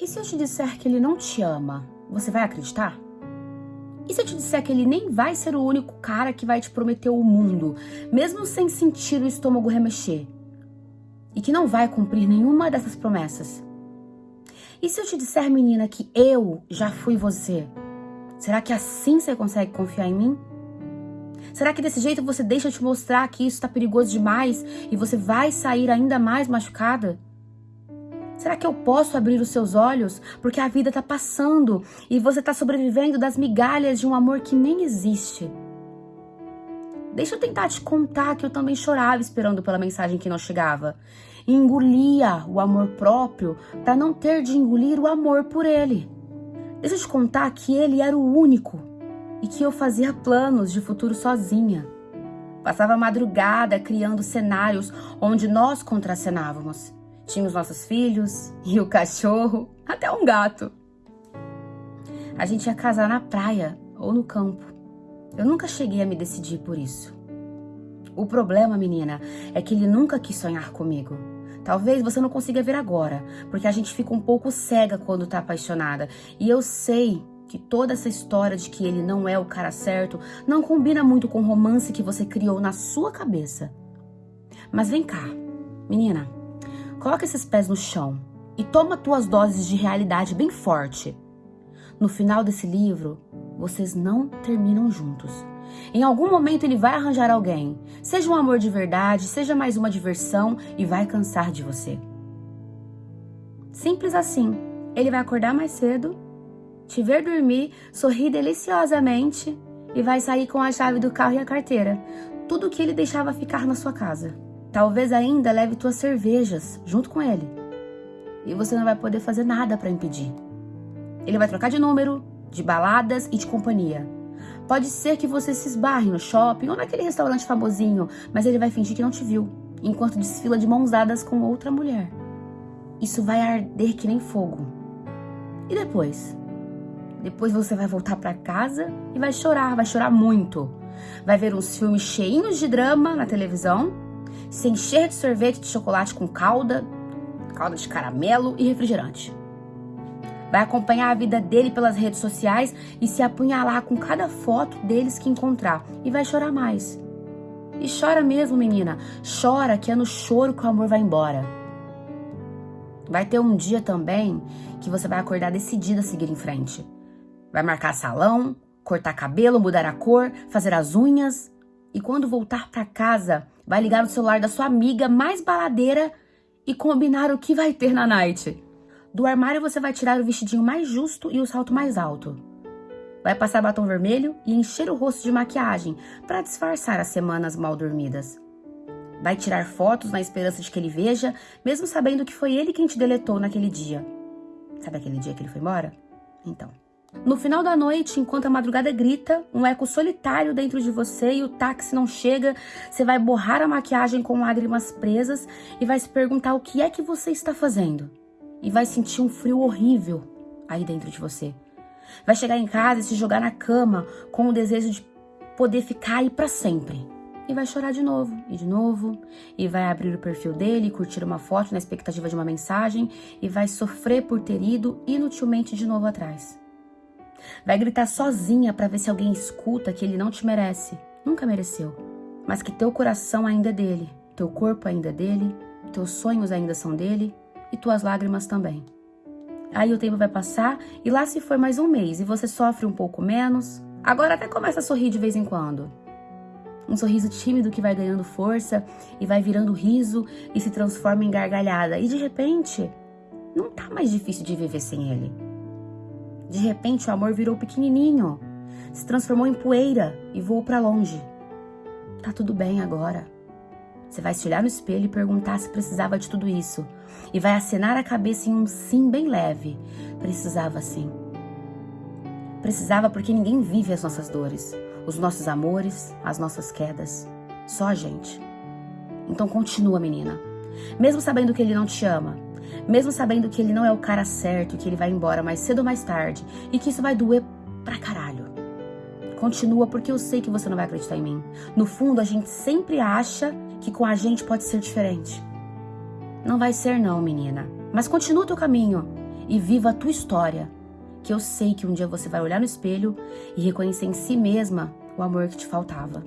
E se eu te disser que ele não te ama, você vai acreditar? E se eu te disser que ele nem vai ser o único cara que vai te prometer o mundo, mesmo sem sentir o estômago remexer? E que não vai cumprir nenhuma dessas promessas? E se eu te disser, menina, que eu já fui você? Será que assim você consegue confiar em mim? Será que desse jeito você deixa eu te mostrar que isso está perigoso demais e você vai sair ainda mais machucada? Será que eu posso abrir os seus olhos? Porque a vida está passando e você está sobrevivendo das migalhas de um amor que nem existe. Deixa eu tentar te contar que eu também chorava esperando pela mensagem que não chegava. E engolia o amor próprio para não ter de engolir o amor por ele. Deixa eu te contar que ele era o único e que eu fazia planos de futuro sozinha. Passava madrugada criando cenários onde nós contracenávamos. Tínhamos nossos filhos e o cachorro, até um gato. A gente ia casar na praia ou no campo. Eu nunca cheguei a me decidir por isso. O problema, menina, é que ele nunca quis sonhar comigo. Talvez você não consiga ver agora, porque a gente fica um pouco cega quando tá apaixonada. E eu sei que toda essa história de que ele não é o cara certo não combina muito com o romance que você criou na sua cabeça. Mas vem cá, menina, Coloca esses pés no chão e toma tuas doses de realidade bem forte. No final desse livro, vocês não terminam juntos. Em algum momento ele vai arranjar alguém, seja um amor de verdade, seja mais uma diversão e vai cansar de você. Simples assim. Ele vai acordar mais cedo, te ver dormir, sorrir deliciosamente e vai sair com a chave do carro e a carteira. Tudo que ele deixava ficar na sua casa. Talvez ainda leve tuas cervejas junto com ele. E você não vai poder fazer nada para impedir. Ele vai trocar de número, de baladas e de companhia. Pode ser que você se esbarre no shopping ou naquele restaurante famosinho, mas ele vai fingir que não te viu, enquanto desfila de mãos dadas com outra mulher. Isso vai arder que nem fogo. E depois? Depois você vai voltar para casa e vai chorar, vai chorar muito. Vai ver uns filmes cheinhos de drama na televisão se encher de sorvete de chocolate com calda, calda de caramelo e refrigerante. Vai acompanhar a vida dele pelas redes sociais e se apunhalar com cada foto deles que encontrar. E vai chorar mais. E chora mesmo, menina. Chora que é no choro que o amor vai embora. Vai ter um dia também que você vai acordar decidida a seguir em frente. Vai marcar salão, cortar cabelo, mudar a cor, fazer as unhas. E quando voltar para casa, vai ligar no celular da sua amiga mais baladeira e combinar o que vai ter na night. Do armário você vai tirar o vestidinho mais justo e o salto mais alto. Vai passar batom vermelho e encher o rosto de maquiagem para disfarçar as semanas mal dormidas. Vai tirar fotos na esperança de que ele veja, mesmo sabendo que foi ele quem te deletou naquele dia. Sabe aquele dia que ele foi embora? Então. No final da noite, enquanto a madrugada grita, um eco solitário dentro de você e o táxi não chega, você vai borrar a maquiagem com lágrimas presas e vai se perguntar o que é que você está fazendo. E vai sentir um frio horrível aí dentro de você. Vai chegar em casa e se jogar na cama com o desejo de poder ficar aí para sempre. E vai chorar de novo, e de novo, e vai abrir o perfil dele, curtir uma foto na expectativa de uma mensagem, e vai sofrer por ter ido inutilmente de novo atrás. Vai gritar sozinha para ver se alguém escuta que ele não te merece. Nunca mereceu. Mas que teu coração ainda é dele, teu corpo ainda é dele, teus sonhos ainda são dele e tuas lágrimas também. Aí o tempo vai passar e lá se foi mais um mês e você sofre um pouco menos. Agora até começa a sorrir de vez em quando. Um sorriso tímido que vai ganhando força e vai virando riso e se transforma em gargalhada. E de repente, não tá mais difícil de viver sem ele. De repente, o amor virou pequenininho, se transformou em poeira e voou para longe. Tá tudo bem agora. Você vai se olhar no espelho e perguntar se precisava de tudo isso. E vai acenar a cabeça em um sim bem leve. Precisava sim. Precisava porque ninguém vive as nossas dores, os nossos amores, as nossas quedas. Só a gente. Então continua, menina. Mesmo sabendo que ele não te ama, mesmo sabendo que ele não é o cara certo, que ele vai embora mais cedo ou mais tarde e que isso vai doer pra caralho. Continua porque eu sei que você não vai acreditar em mim. No fundo, a gente sempre acha que com a gente pode ser diferente. Não vai ser não, menina. Mas continua o teu caminho. e viva a tua história, que eu sei que um dia você vai olhar no espelho e reconhecer em si mesma o amor que te faltava.